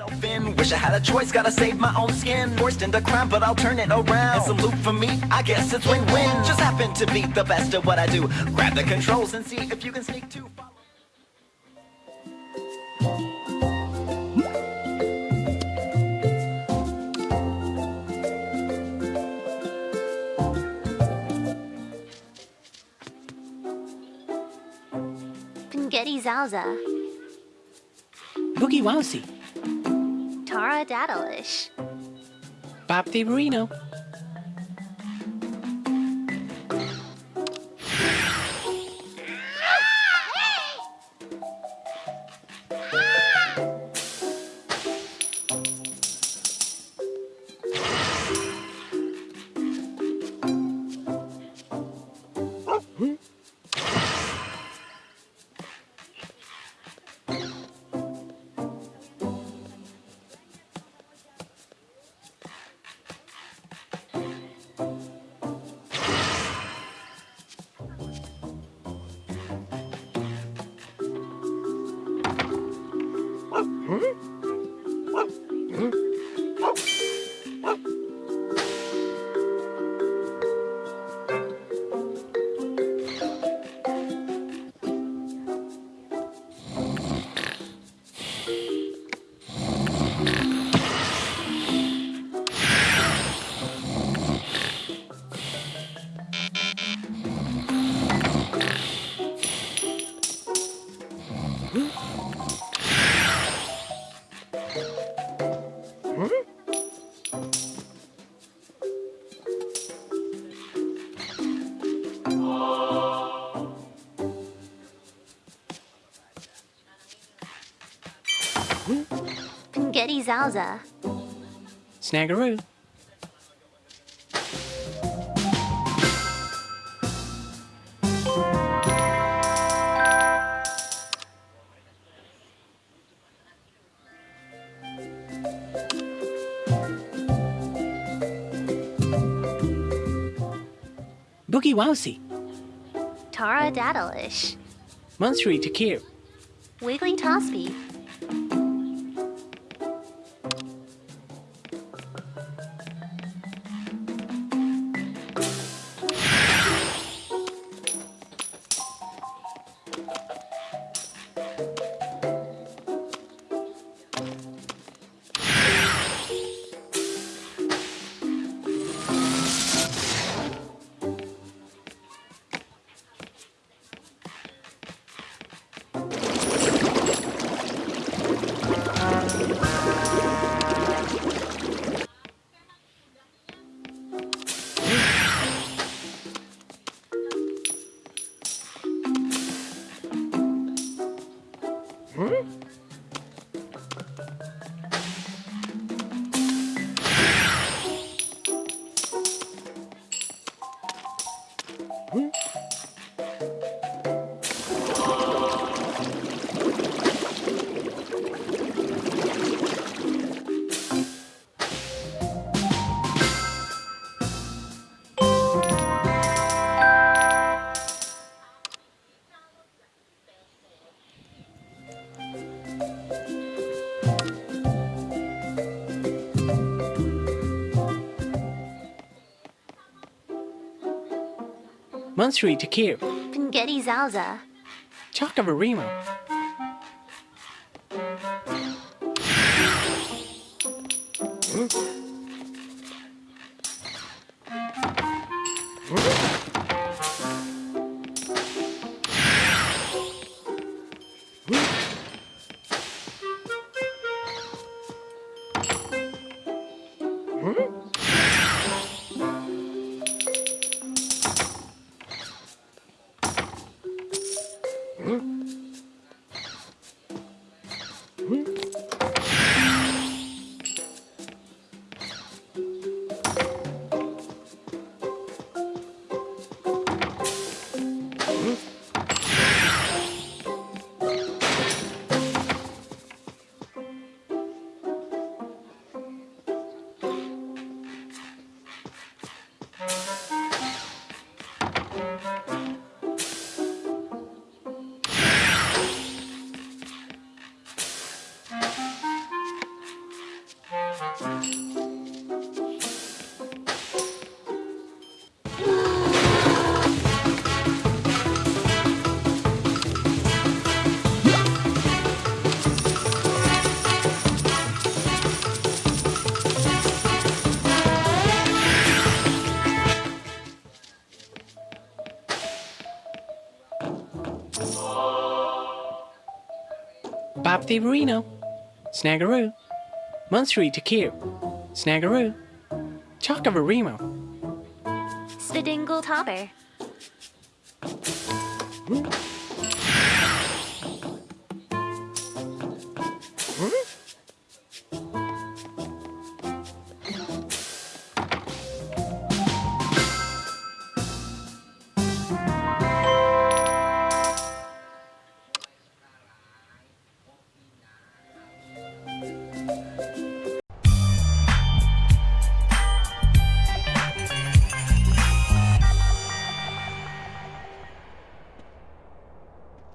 Self in, wish I had a choice, gotta save my own skin. Forced into crime, but I'll turn it around. And salute for me, I guess it's win-win. Just happen to be the best at what I do. Grab the controls and see if you can sneak too. Follow- Spaghetti Zowza, Boogie Wowsy, Tara Daddleish, Bob DeMarino, Spaghetti Zowza, Snaggeroo, Boogie Wowsy, Tara Daddleish, Monstery Takir, Wiggly Hum? Mansuri Takir. Pengeti Zalza. Chakravarima. Woo! Mm-hmm. Bob the Reno. Snaggeroo. Munstery to Kier. Snaggeroo. Chockavarimo. Spadingle Topper. Hmm?